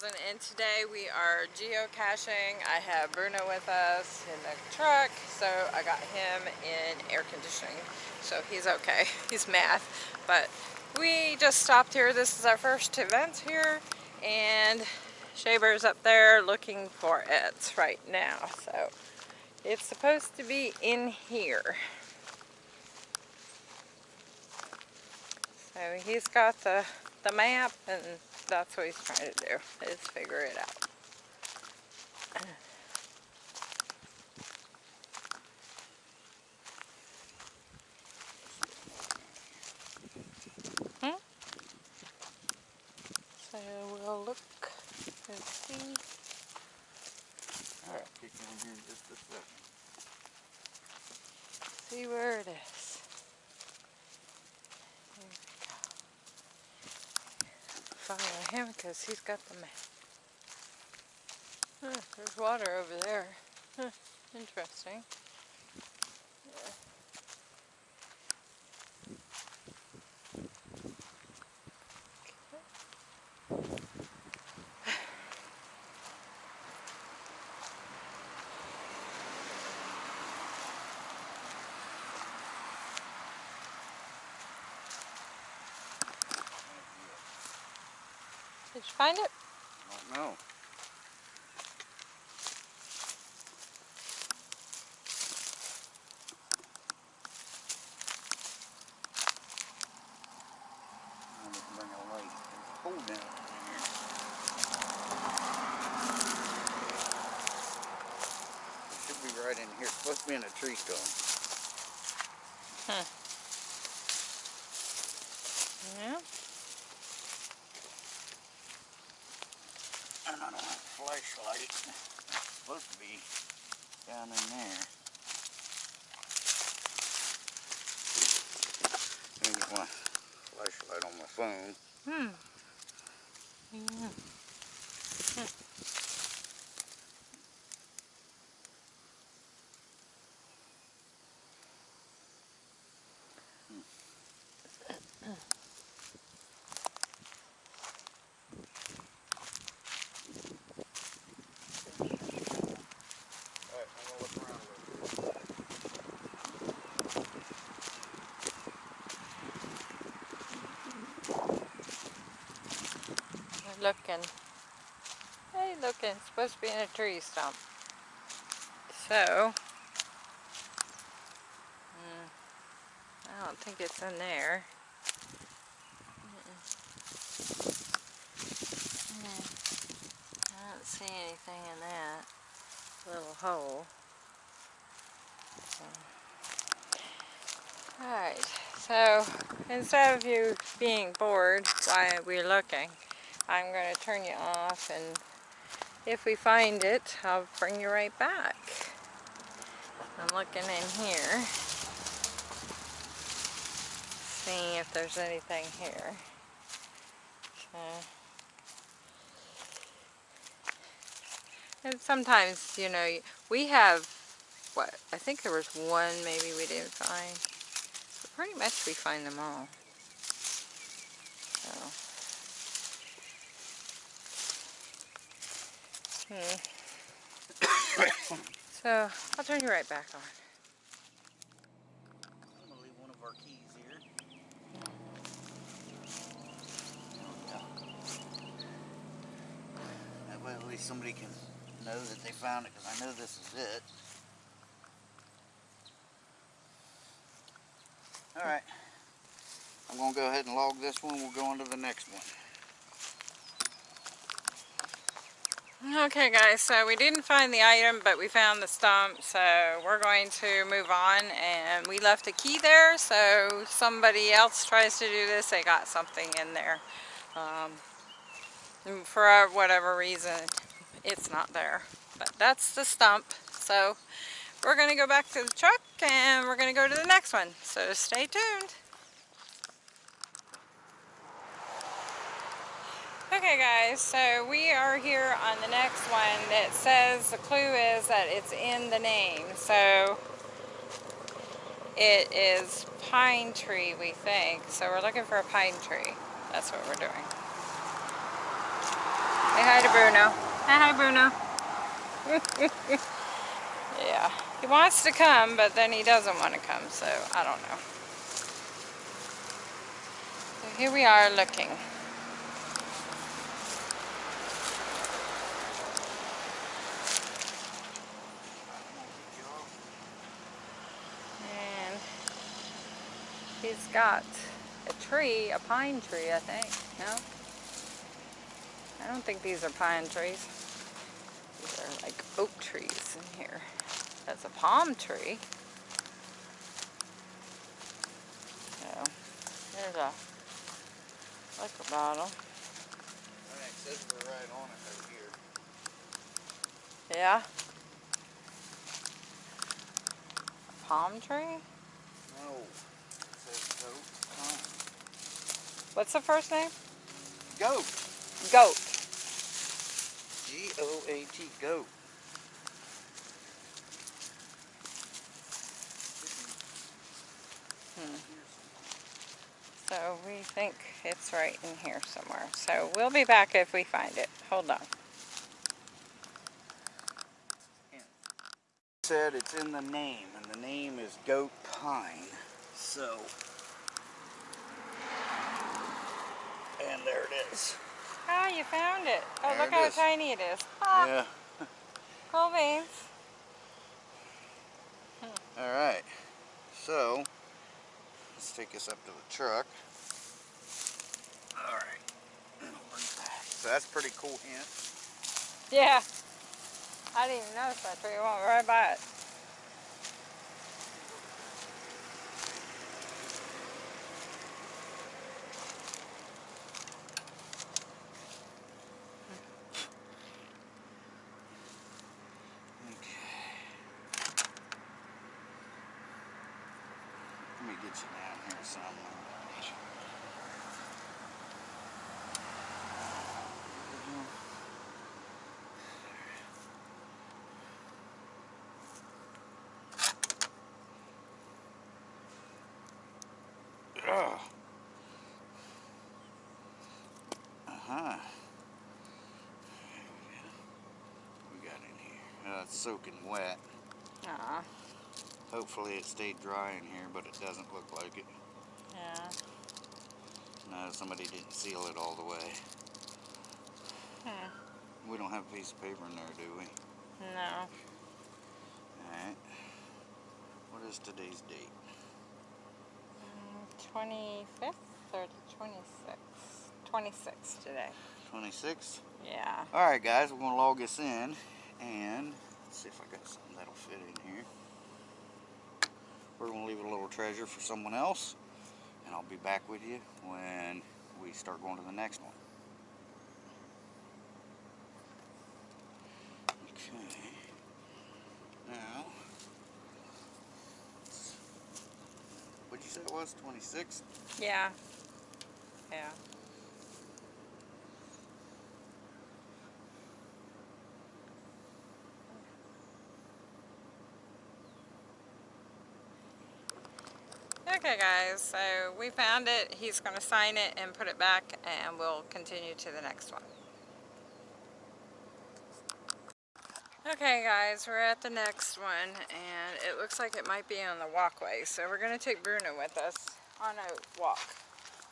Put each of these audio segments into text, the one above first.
2000 and today we are geocaching. I have Bruno with us in the truck, so I got him in air conditioning, so he's okay. He's mad, but we just stopped here. This is our first event here, and Shea Bear's up there looking for it right now, so it's supposed to be in here. So he's got the, the map and that's what he's trying to do, is figure it out. Hmm? So we'll look and see. Alright, kick in here in just a second. See where it is. Here we go. Follow him because he's got the map. Huh, there's water over there. Huh, interesting. Yeah. Did you find it? I don't know. Right in here. It's supposed to be in a tree stump. Huh. Yeah. And I don't have a flashlight. It's supposed to be down in there. Let me get my phone. Hmm. Yeah. Alright, I'm gonna look around a little bit. We're looking. Hey, looking. Supposed to be in a tree stump. So, mm, I don't think it's in there. I don't see anything in that little hole. Alright, so instead of you being bored while we're looking, I'm going to turn you off and if we find it, I'll bring you right back. I'm looking in here, seeing if there's anything here. So, and sometimes, you know, we have, what, I think there was one maybe we didn't find. Pretty much we find them all. So. Hmm. so, I'll turn you right back on. I'm gonna leave one of our keys here. At least somebody can know that they found it, because I know this is it. Alright. I'm gonna go ahead and log this one, we'll go on to the next one. Okay guys, so we didn't find the item, but we found the stump, so we're going to move on, and we left a key there, so somebody else tries to do this, they got something in there. Um, for whatever reason, it's not there. But that's the stump, so we're going to go back to the truck, and we're going to go to the next one, so stay tuned. Okay guys, so we are here on the next one that says the clue is that it's in the name. So it is pine tree we think. So we're looking for a pine tree. That's what we're doing. Say hi to Bruno. Say hi, Bruno. yeah. He wants to come, but then he doesn't want to come, so I don't know. So here we are looking. He's got a tree, a pine tree, I think. No? I don't think these are pine trees. These are like oak trees in here. That's a palm tree. So, there's a liquor bottle. I it says we're right on it right here. Yeah. A palm tree? No. Goat. What's the first name? Goat. Goat. G-O-A-T, goat. Hmm. So we think it's right in here somewhere. So we'll be back if we find it. Hold on. Said it's in the name, and the name is goat pine. So, and there it is. Ah, you found it. Oh, There look it how is. tiny it is. Ah, Yeah. cool beans. All right. So, let's take this up to the truck. All right. So that's pretty cool hint. Yeah. I didn't even notice that tree. I went right by it. Get you down here somewhere. Ugh. Uh-huh. We got in here. Uh, it's soaking wet. Aw, Hopefully it stayed dry in here, but it doesn't look like it. yeah. No, somebody didn't seal it all the way. Hmm. We don't have a piece of paper in there, do we? No. Alright. What is today's date? 25th or 26th? 26th today. 26th? Yeah. Alright guys, we're going to log this in and see if I got something that'll fit in here. We're going to leave a little treasure for someone else and I'll be back with you when we start going to the next one. Okay. Now, what'd you say it was? 26? Yeah. Yeah. Okay guys, so we found it. He's going to sign it and put it back and we'll continue to the next one. Okay guys, we're at the next one and it looks like it might be on the walkway. So we're going to take Bruno with us on a walk.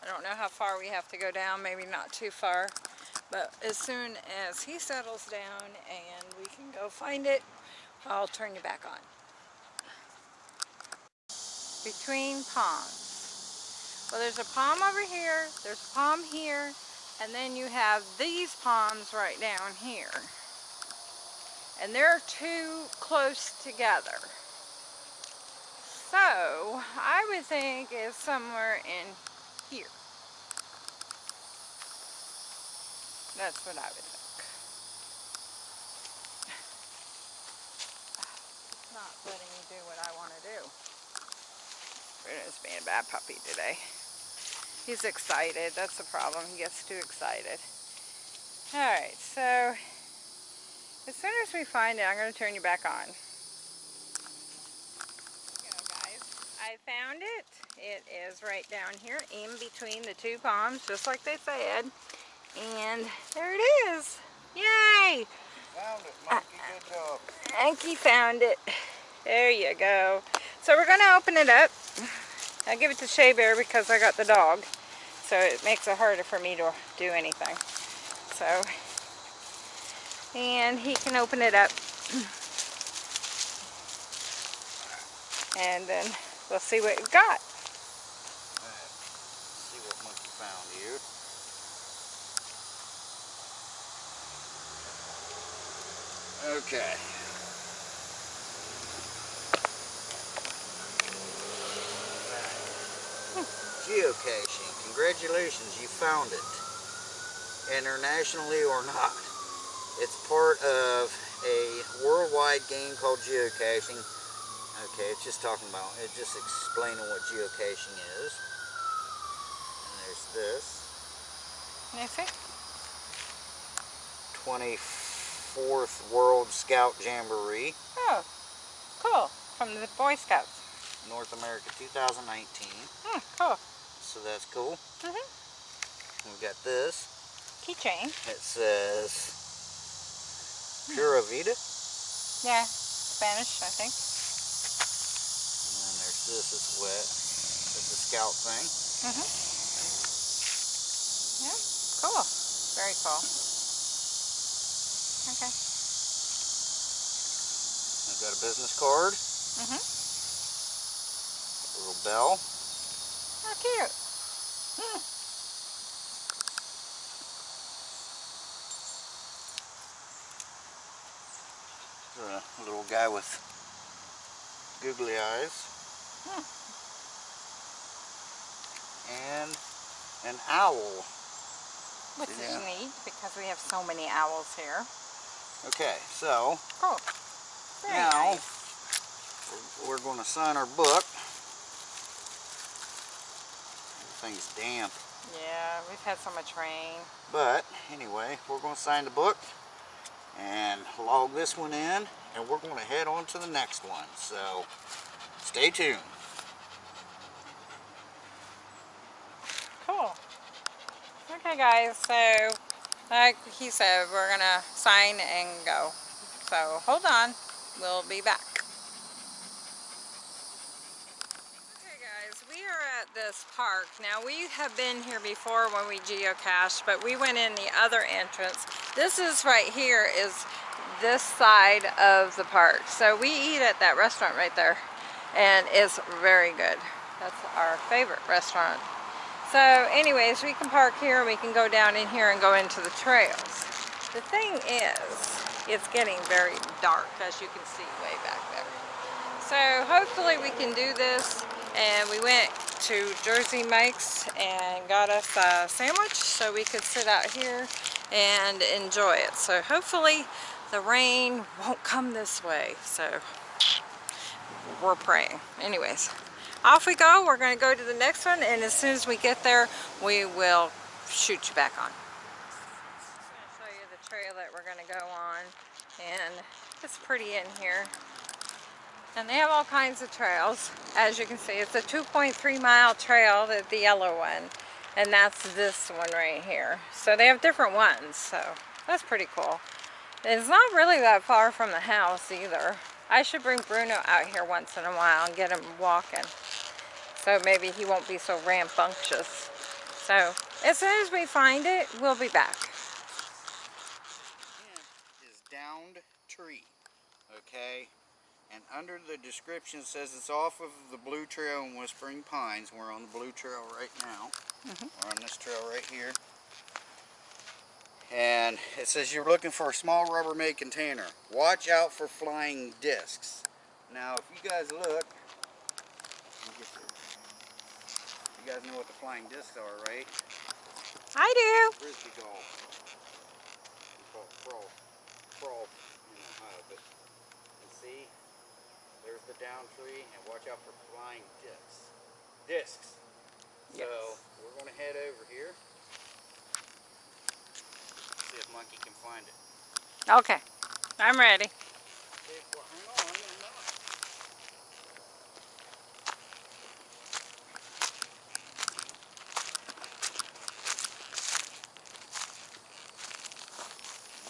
I don't know how far we have to go down, maybe not too far. But as soon as he settles down and we can go find it, I'll turn you back on. Between palms. Well, there's a palm over here, there's a palm here, and then you have these palms right down here. And they're too close together. So, I would think it's somewhere in here. That's what I would think. It's not letting me do what I want to do. Bruno's being a bad puppy today. He's excited. That's the problem. He gets too excited. Alright, so as soon as we find it, I'm going to turn you back on. Go, guys. I found it. It is right down here in between the two palms, just like they said. And there it is. Yay! Found it, uh, monkey. Good job. Anki found it. There you go. So we're going to open it up. I give it to Shea Bear because I got the dog. So it makes it harder for me to do anything. So, and he can open it up. And then we'll see what we've got. Okay. Geocaching. Congratulations, you found it. Internationally or not. It's part of a worldwide game called geocaching. Okay, it's just talking about, it's just explaining what geocaching is. And there's this. See? 24th World Scout Jamboree, Oh, cool. From the Boy Scouts. North America 2019. Hmm, cool. So that's cool. Mhm. We've got this. Keychain. It says Pura Vida. Yeah, Spanish, I think. And then there's this, it's wet. It's a scout thing. Mhm. Yeah, cool. Very cool. Okay. I've got a business card, Mhm. a little bell. How cute. Hmm. A little guy with googly eyes. Hmm. And an owl. Which Yeah. is neat because we have so many owls here. Okay, so Cool. Very now nice. we're- we're going to sign our book. Everything's damp. Yeah, we've had so much rain. But anyway, we're going to sign the book and log this one in and we're going to head on to the next one. So stay tuned. Cool. Okay, guys, so like he said, we're going to sign and go. So hold on. We'll be back. Okay, guys, we are at this park. Now, we have been here before when we geocached, but we went in the other entrance. This is right here is this side of the park. So we eat at that restaurant right there, and it's very good. That's our favorite restaurant. So anyways, we can park here and we can go down in here and go into the trails. The thing is, it's getting very dark as you can see way back there. So hopefully we can do this and we went to Jersey Mike's and got us a sandwich so we could sit out here and enjoy it. So hopefully the rain won't come this way. So we're praying. Anyways, off we go. We're going to go to the next one, and as soon as we get there, we will shoot you back on. I'm going to show you the trail that we're going to go on, and it's pretty in here. And they have all kinds of trails. As you can see, it's a 2.3 mile trail, the, the yellow one, and that's this one right here. So they have different ones, so that's pretty cool. It's not really that far from the house either. I should bring Bruno out here once in a while and get him walking. So maybe he won't be so rambunctious. So as soon as we find it, we'll be back. is downed tree. Okay? And under the description it says it's off of the Blue Trail in Whispering Pines. We're on the Blue Trail right now. Mm-hmm. We're on this trail right here. And it says you're looking for a small Rubbermaid container. Watch out for flying discs. Now, if you guys look, let me get this. you guys know what the flying discs are, right? I do. Frisbee golf. We call it frolf. Frolf in Ohio, but you see, there's the down tree, and watch out for flying discs. Discs. So we're going to head over here. See if Monkey can find it. Okay, I'm ready. Well, hang on, I'm not.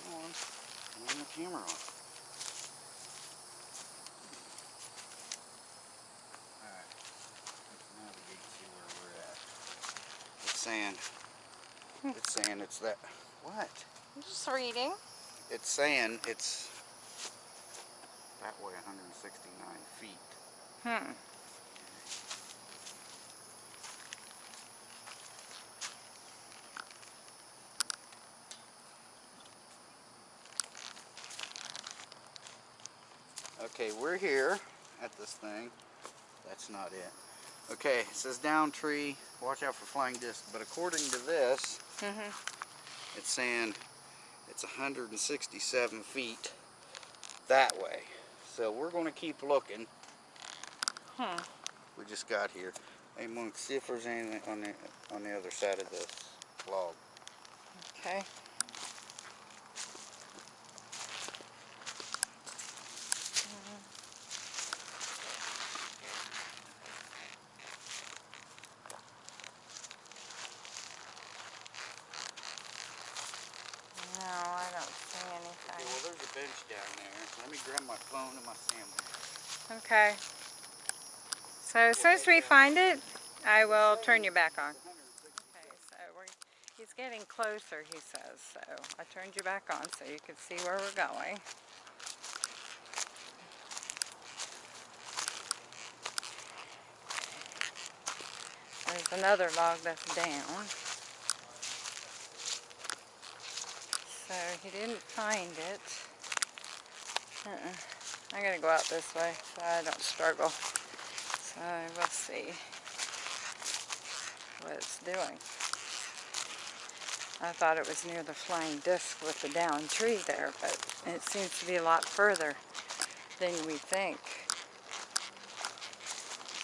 Come on. camera on. Alright. Let's navigate to see where we're at. It's saying, it's saying it's that, what? I'm just reading. It's saying it's that way 169 feet. Hmm. Okay, we're here at this thing. That's not it. Okay, it says down tree, watch out for flying disc, but according to this, Mm-hmm. it's saying it's 167 feet that way. So we're going to keep looking. Hmm. We just got here. Hey, Monk, see if there's anything on the on the other side of this log. Okay. No, I don't see Okay, anything. well, there's a bench down there. Let me grab my phone and my sandwich. Okay. So as soon as we find it, I will turn you back on. Okay, so he's getting closer, he says. So I turned you back on so you can see where we're going. There's another log that's down. So he didn't find it. Uh-uh. Uh-uh. I gotta go out this way so I don't struggle. So we'll see what it's doing. I thought it was near the flying disc with the down tree there, but it seems to be a lot further than we think.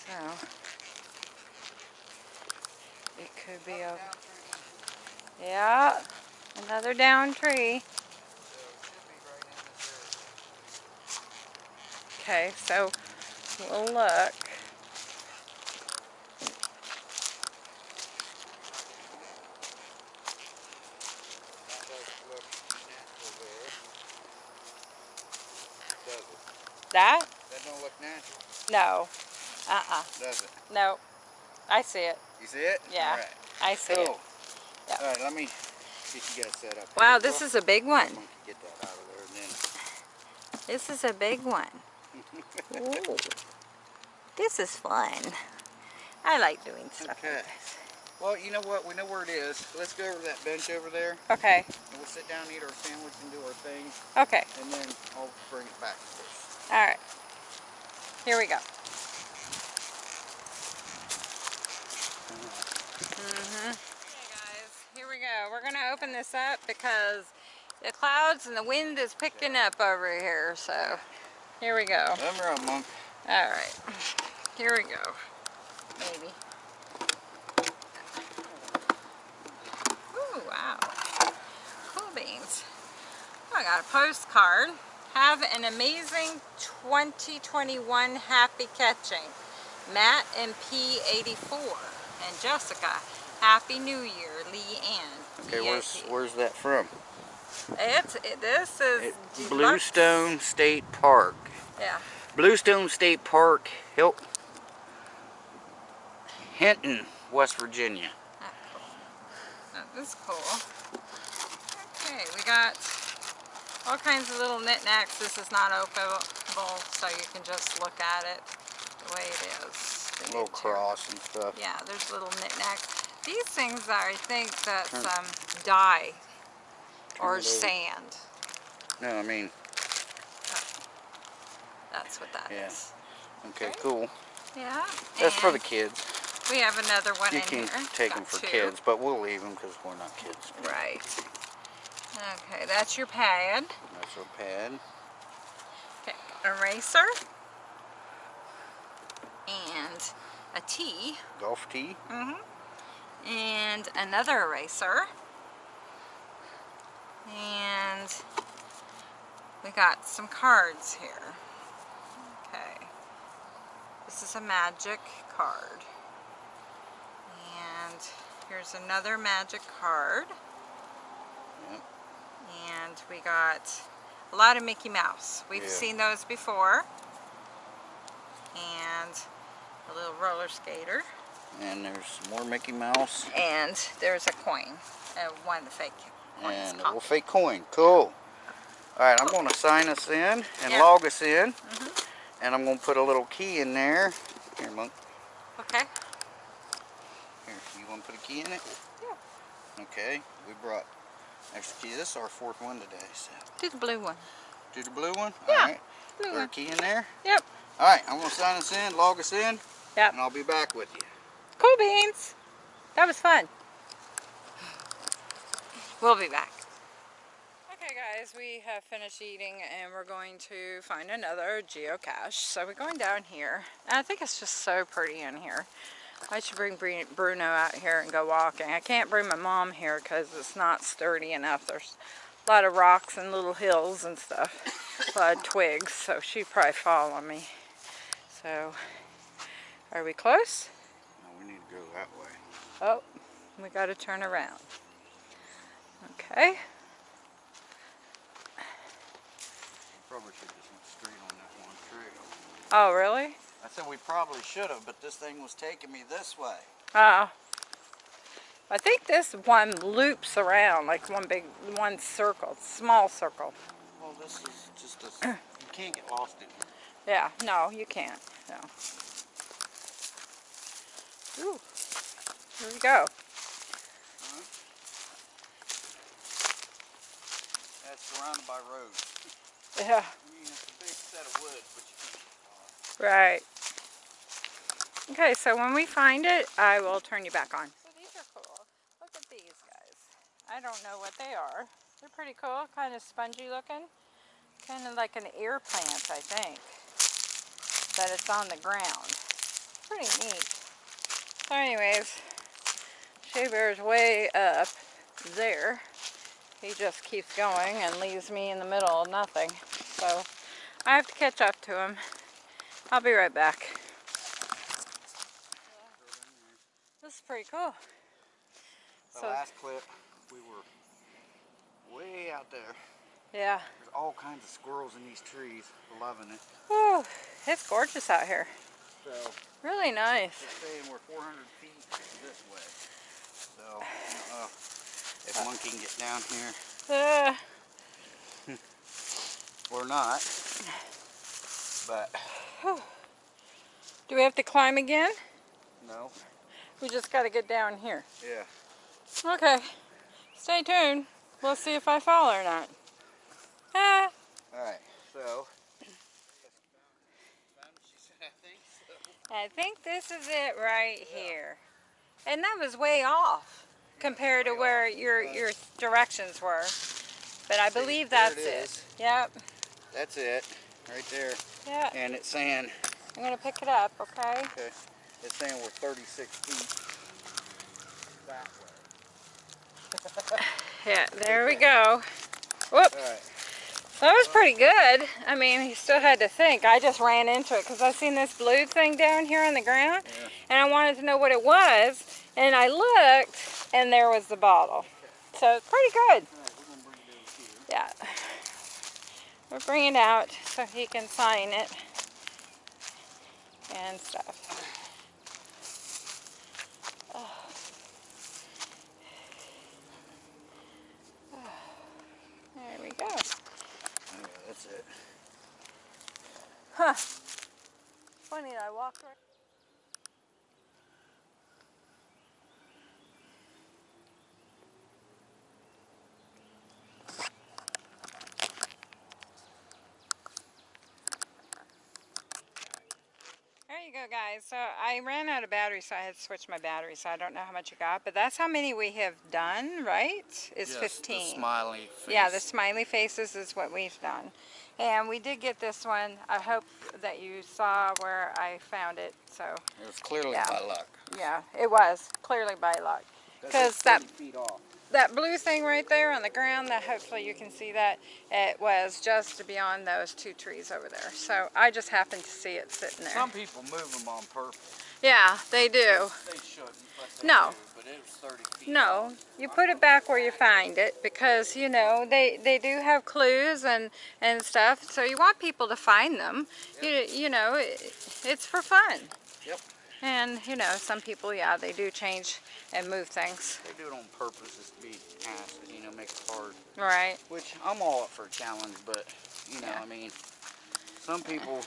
So, it could be a... Yeah, another down tree. Okay, so we'll look. That natural there. That? Don't look natural, No. Uh-uh. does it? No. I see it. You see it? Yeah. All right. I see it. Cool. Yep. All right, let me get you guys set up. Wow, this is a big one. Get that out of there and then. This is a big one. Ooh. This is fun. I like doing stuff Okay. like this. Well, you know what? We know where it is. Let's go over to that bench over there, Okay, and we'll sit down, eat our sandwich, and do our thing, okay. and then I'll bring it back to this. All right. Here we go. Mm-hmm. Okay, guys, here we go. We're going to open this up because the clouds and the wind is picking up over here. So, here we go. Come around, monk. All right. Here we go. Maybe. Ooh, wow. Cool beans. Oh, I got a postcard. Have an amazing 2021 happy catching. Matt and P84 and Jessica. Happy New Year, Lee Ann. Okay, where's where's that from? It's it, this is It, deluxe. Bluestone State Park. Yeah. Bluestone State Park, Hilt, Hinton, West Virginia. That cool. That is cool. Okay, we got all kinds of little knickknacks. This is not openable, so you can just look at it the way it is. The little cross and stuff. Yeah, there's little knickknacks. These things are, I think that's um, dye or sand. No, I mean, That's what that is. Yeah. okay, Okay. cool. Yeah. That's for the kids. We have another one You in can here. take Got them for two. kids, but we'll leave them because we're not kids. Right. Okay, that's your pad. That's our pad. Okay, eraser. And a T. Golf tee. Mm-hmm. And another eraser. And we got some cards here. This is a magic card. And here's another magic card. And we got a lot of Mickey Mouse. We've Yeah. seen those before. And a little roller skater. And there's more Mickey Mouse. And there's a coin. Uh, one of the fake coins. And a little fake coin. Cool. Alright, I'm going to sign us in and Yeah. Log us in. And I'm going to put a little key in there. Here, Monk. Okay. Here, you want to put a key in it? Yeah. Okay, we brought extra key. This is our fourth one today. So Do the blue one. do the blue one. Yeah, All right. blue Put a one. key in there. Yep. All right, I'm gonna sign us in, log us in, Yep. and I'll be back with you. Cool beans. That was fun. We'll be back. Okay guys, we have finished eating and we're going to find another geocache. So we're going down here. And I think it's just so pretty in here. I should bring Bruno out here and go walking. I can't bring my mom here because it's not sturdy enough. There's a lot of rocks and little hills and stuff. A lot of twigs, so she'd probably fall on me. So, are we close? No, we need to go that way. Oh, we got to turn around. Okay. Probably should just went straight on that one trail. Oh, really? I said we probably should have, but this thing was taking me this way. Oh. I think this one loops around like one big, one circle, small circle. Well, this is just a. you can't get lost in here. Yeah, no, you can't. No. Ooh, here we go. That's surrounded by roads. Yeah, I mean, it's a big set of woods, but you can't get far. right. Okay, so when we find it, I will turn you back on. So these are cool. Look at these guys. I don't know what they are. They're pretty cool, kind of spongy looking. Kind of like an ear plant, I think. But it's on the ground. Pretty neat. So anyways, Shea Bear's way up there. He just keeps going and leaves me in the middle of nothing. So I have to catch up to him. I'll be right back. This is pretty cool. The So- last clip, we were way out there. Yeah. There's all kinds of squirrels in these trees. Loving it. Whew, it's gorgeous out here. So Really nice. they're saying we're 400 feet this way. So uh, if Monkey can get down here Uh, or not. But do we have to climb again? no. We just got to get down here. Yeah. Okay. Stay tuned. We'll see if I fall or not. Ah. All right. So. I think so. I think this is it right here. And that was way off compared to where your your directions were. But I believe that's it it. Yep. That's it. Right there. Yeah. And it's saying, I'm gonna pick it up, okay? okay, it's saying we're 36 feet that way. Yeah, there we go. Whoop. All right. That was pretty good. I mean, he still had to think. I just ran into it because I seen this blue thing down here on the ground Yeah. and I wanted to know what it was. And I looked and there was the bottle. So pretty good. Right, we're gonna it. Yeah. We'll bring it out so he can sign it and stuff. Oh. There we go. Yeah, that's it. Huh. Funny, I walked right. You go, guys. So I ran out of battery, so I had to switch my battery. So I don't know how much you got, but that's how many we have done, right? Is Yes, 15. The smiley face. Yeah, the smiley faces is what we've done. And we did get this one. I hope that you saw where I found it. So, It was clearly Yeah. by luck. yeah, it was clearly by luck. Because just that- feet off. That blue thing right there on the ground, that hopefully you can see that, it was just beyond those two trees over there. So I just happened to see it sitting there. Some people move them on purpose. Yeah, they do. They shouldn't, they No. do. But it was 30 feet. No, you put it back where you find it because you know they they do have clues and and stuff. So you want people to find them. You you know it, it's for fun. Yep. And you know some people yeah they do change and move things. They do it on purpose just to be asses, you know, make it hard. Right. Which I'm all up for a challenge, but you know, Yeah. I mean, some people,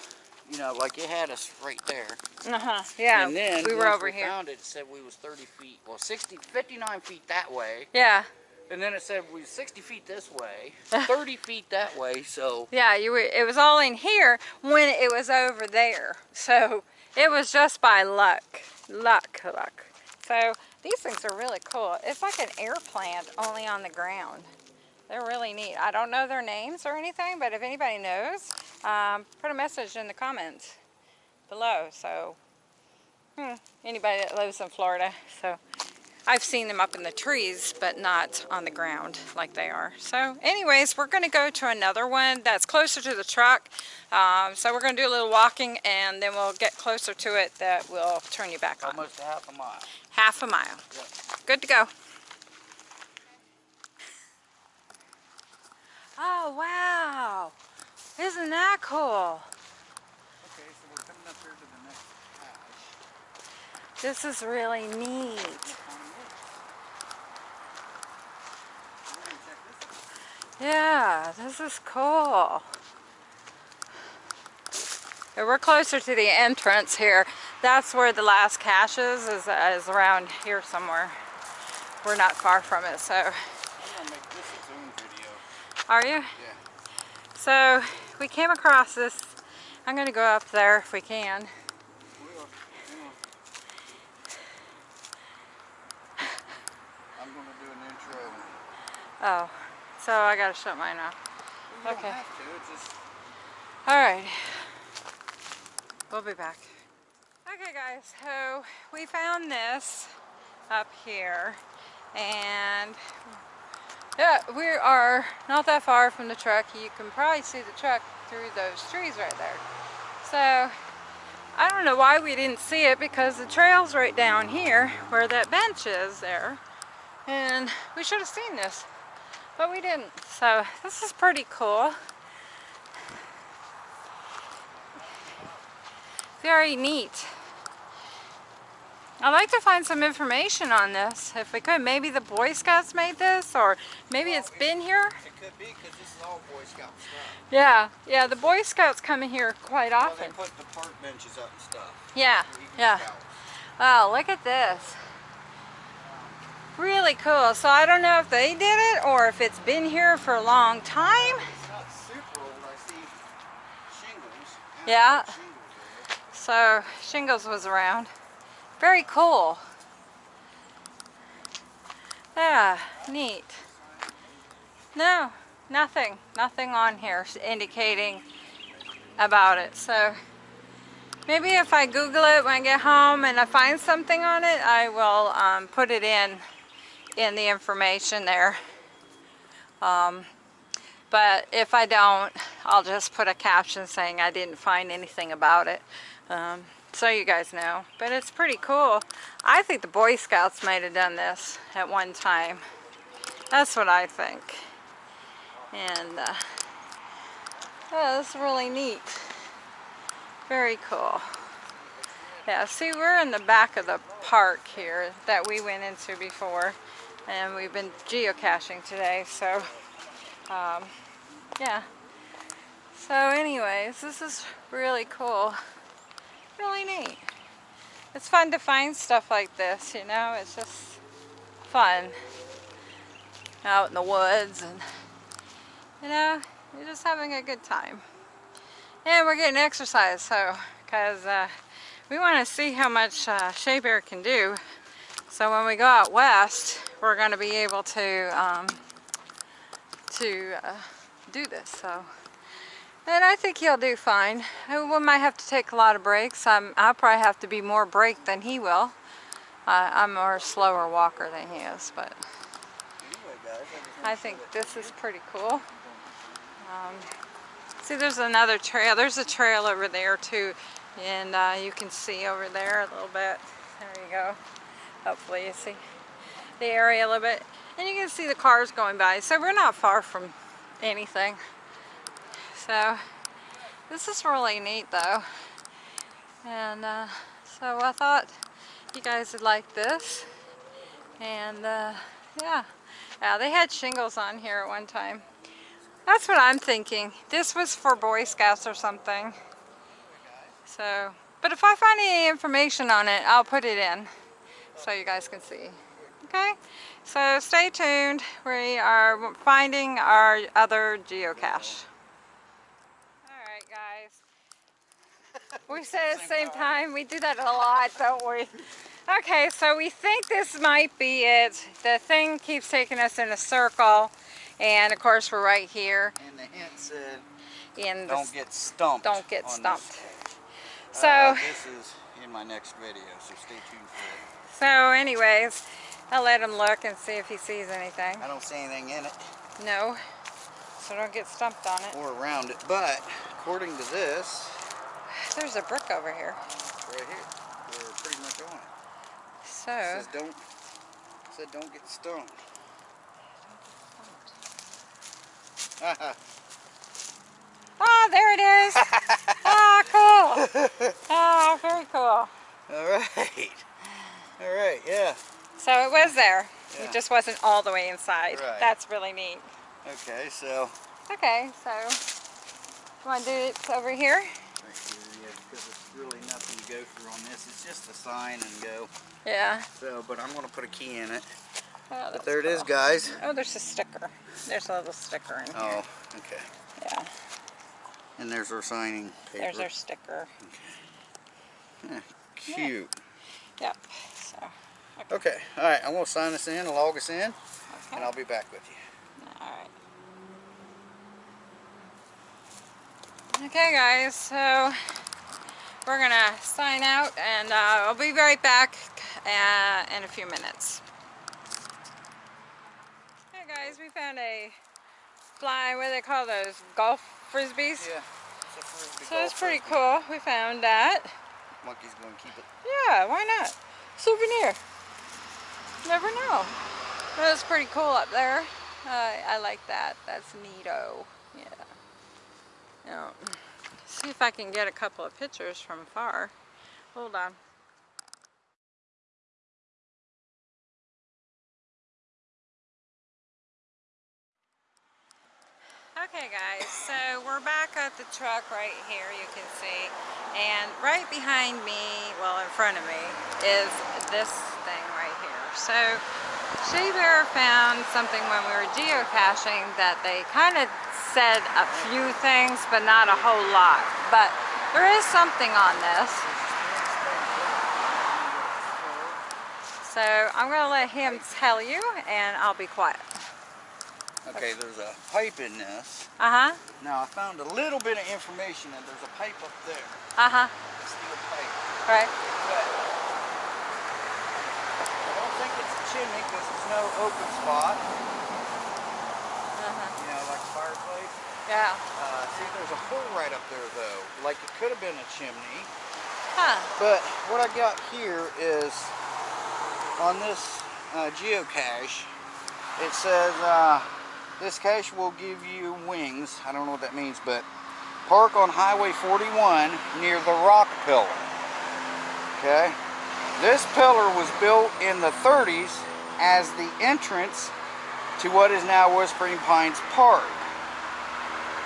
you know, like it had us right there. Uh huh. Yeah. and then we were over we here. found it, it said we was 30 feet, well 60, 59 feet that way. Yeah. And then it said we was 60 feet this way, 30 feet that way, so Yeah. You were. It was all in here when it was over there. So it was just by luck. Luck. Luck. So these things are really cool. It's like an air plant only on the ground. They're really neat. I don't know their names or anything, but if anybody knows, um, put a message in the comments below. So, hmm, anybody that lives in Florida. So, I've seen them up in the trees, but not on the ground like they are. So, anyways, we're going to go to another one that's closer to the truck. Um, so, we're going to do a little walking, and then we'll get closer to it that will turn you back on. almost half a mile. Half a mile. Yep. Good to go. Oh, wow. Isn't that cool? Okay, so we're coming up here to the next patch. This is really neat. Yeah, this is cool. We're closer to the entrance here. That's where the last cache is, is, is around here somewhere. We're not far from it, so. I'm gonna make this its own video. Are you? Yeah. So we came across this. I'm going to go up there if we can. We are, you know. I'm gonna do an intro. Oh, so I got to shut mine off. Okay. have to, it's just All right. We'll be back. Okay guys, so we found this up here and yeah, we are not that far from the truck. You can probably see the truck through those trees right there. So I don't know why we didn't see it because the trail's right down here where that bench is there. And we should have seen this, but we didn't. So this is pretty cool. Very neat. I'd like to find some information on this if we could. Maybe the Boy Scouts made this or maybe it's been here. It could be because this is all Boy Scout stuff. Yeah, yeah, the Boy Scouts come in here quite Well, often. they put the park benches up and stuff. Yeah, yeah. Scouts. Oh, look at this. Really cool. So I don't know if they did it or if it's been here for a long time. Not super old. I see shingles. Yeah. So Shingles was around. Very cool. Yeah, neat. No, nothing. Nothing on here indicating about it. So maybe if I Google it when I get home and I find something on it, I will um, put it in in the information there. Um, but if I don't, I'll just put a caption saying I didn't find anything about it. Um, so you guys know. But it's pretty cool. I think the Boy Scouts might have done this at one time. That's what I think. And uh, yeah, that's really neat. Very cool. Yeah, see we're in the back of the park here that we went into before. And we've been geocaching today, so um, yeah. So anyways, this is really cool. Really neat. It's fun to find stuff like this, you know, it's just fun. Out in the woods and, you know, you're just having a good time. And we're getting exercise, so, because uh, we want to see how much uh, Shea Bear can do. So when we go out west, we're going to be able to um, to uh, do this. So, and I think he'll do fine. We might have to take a lot of breaks. I'm, I'll probably have to be more break than he will. Uh, I'm a more slower walker than he is, but I think this is pretty cool. Um, see, there's another trail. There's a trail over there too, and uh, you can see over there a little bit. There you go. Hopefully you see. the area a little bit. And you can see the cars going by. So we're not far from anything. So this is really neat though. And uh, so I thought you guys would like this. And uh, yeah. yeah, they had shingles on here at one time. That's what I'm thinking. This was for Boy Scouts or something. So, but if I find any information on it, I'll put it in so you guys can see. Okay, so stay tuned. We are finding our other geocache. All right, guys. We say at the same time. We do that a lot, don't we? Okay, so we think this might be it. The thing keeps taking us in a circle. And of course we're right here And the hint said, in don't get stumped. don't get stumped. This. So, Uh, this is in my next video, so stay tuned for so anyways, I'll let him look and see if he sees anything. I don't see anything in it No, so don't get stumped on it. or around it, but according to this, Theres a brick over here. right here, we're pretty much on it. It So, says don't, it said don't get stumped. oh, ah, there it is. oh, cool. Oh, very cool. All right. All right, yeah. So it was there. Yeah. It just wasn't all the way inside. Right. That's really neat. Okay, so Okay, so you want to do it over here? right here, yeah, because it's really nothing to go through on this. It's just a sign and go. Yeah. So, but I'm gonna put a key in it. Oh, But there it is, guys. Oh, there's a sticker. There's a little sticker in here. Oh, okay. Yeah, And there's our signing paper. there's our sticker. Yeah, cute. Yep. So, Okay, all right. I'm gonna sign this in, log us in, and. I'll be back with you. All right. Okay, guys. So we're gonna sign out, and uh, I'll be right back uh, in a few minutes. Hey, guys. We found a fly. What do they call those? Golf frisbees. Yeah. It's frisbee So it's pretty frisbee. cool. We found that. Monkey's gonna keep it. Yeah, why not? Souvenir. Never know. That was pretty cool up there. Uh, I like that. That's neato. Yeah. Now, see if I can get a couple of pictures from far. Hold on. Okay guys, so we're back at the truck right here, you can see. And right behind me, well in front of me, is this thing right here. So Shea Bear found something when we were geocaching that they kind of said a few things, but not a whole lot. But there is something on this. So I'm going to let him tell you and I'll be quiet. Okay, there's a pipe in this. Uh-huh, Now I found a little bit of information that there's a pipe up there, uh-huh, a steel pipe. right. But I don't think it's a chimney because there's no open spot. Uh-huh. You know, like a fireplace. Yeah. Uh, see, there's a hole right up there though. Like it could have been a chimney. Huh. But what I got here is on this uh, geocache, it says uh, this cache will give you wings. I don't know what that means, but park on Highway 41 near the rock pillar. Okay? This pillar was built in the 30s as the entrance to what is now Whispering Pines Park.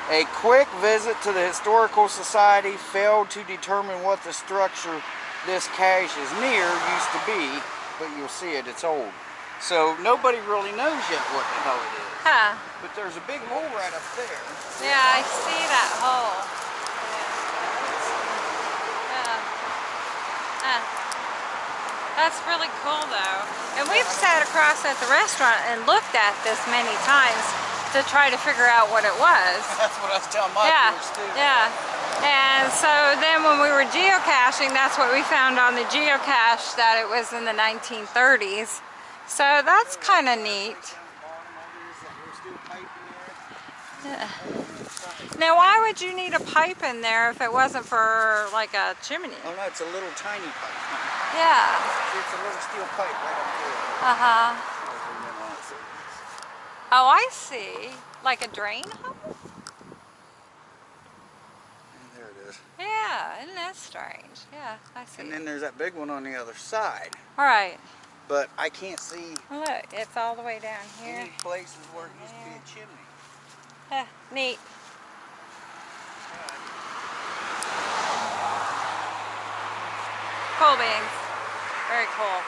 A quick visit to the Historical Society failed to determine what the structure this cache is near used to be, but you'll see it, it's old. So nobody really knows yet what the hell it is. Huh. But there's a big hole right up there. Yeah, I see that hole. Yeah. Huh. That's really cool though. And we've sat across at the restaurant and looked at this many times to try to figure out what it was. That's what I was telling my Yeah, too. yeah. And so then when we were geocaching, that's what we found on the geocache, that it was in the 1930s. So that's kind of neat. Yeah. Now why would you need a pipe in there if it wasn't for like a chimney? Oh no, it's a little tiny pipe. Yeah. It's a little steel pipe right up there. Uh-huh. Oh, I see. Like a drain hole? And there it is. Yeah, isn't that strange? Yeah, I see. And then there's that big one on the other side. All right. But I can't see Look, it's all the way down here. any places where it used to be a chimney. Huh, neat. Cool beans. Very cool.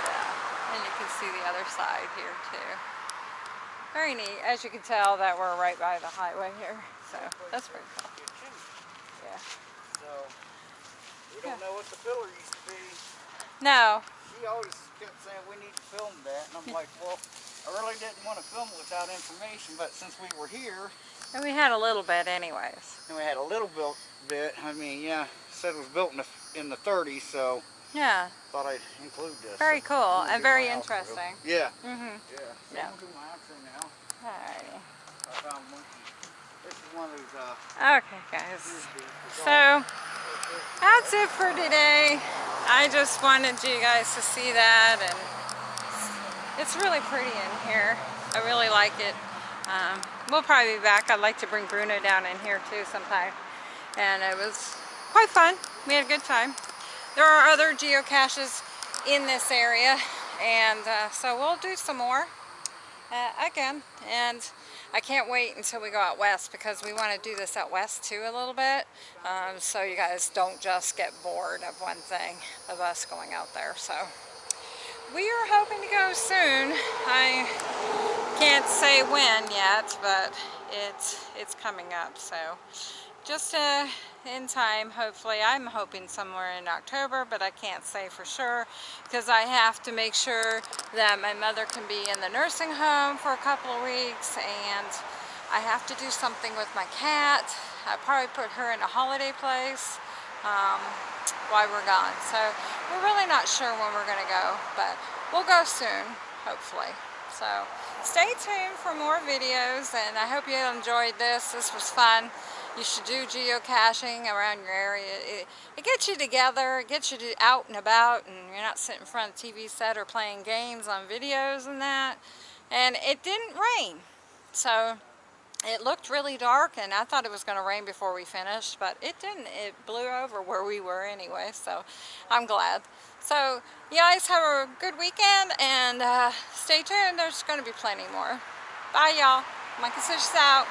Yeah. And you can see the other side here too. Very neat. As you can tell that we're right by the highway here. So that's pretty cool. Be a chimney. Yeah. So we don't know what the pillar used to be. No. She always kept saying we need to film that, and I'm like, well, I really didn't want to film it without information, but since we were here And we had a little bit anyways. and we had a little built bit, I mean, yeah, said it was built in the in the 30s, so Yeah. thought I'd include this. Very So, cool and very my outro. interesting. Yeah, Mm-hmm. yeah. So Yeah. I'm do my outro now. Alrighty. I found one. This is one of those uh, Okay guys. So that's it for today. I just wanted you guys to see that and it's really pretty in here. I really like it. Um, we'll probably be back. I'd like to bring Bruno down in here too sometime. And it was quite fun. We had a good time. There are other geocaches in this area and uh, so we'll do some more uh, again and I can't wait until we go out west because we want to do this out west too a little bit um, so you guys don't just get bored of one thing of us going out there so we are hoping to go soon. I can't say when yet but it's it's coming up so just uh, in time hopefully. I'm hoping somewhere in October but I can't say for sure because I have to make sure that my mother can be in the nursing home for a couple of weeks and I have to do something with my cat. I probably put her in a holiday place um, while we're gone. So we're really not sure when we're gonna go but we'll go soon hopefully. So stay tuned for more videos and I hope you enjoyed this. This was fun. You should do geocaching around your area. It, it gets you together, it gets you to out and about, and you're not sitting in front of the TV set or playing games on videos and that. And it didn't rain, so it looked really dark, and I thought it was going to rain before we finished, but it didn't. It blew over where we were anyway, so I'm glad. So you guys have a good weekend, and uh, stay tuned. There's going to be plenty more. Bye, y'all. Micah Citrus out.